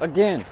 Again.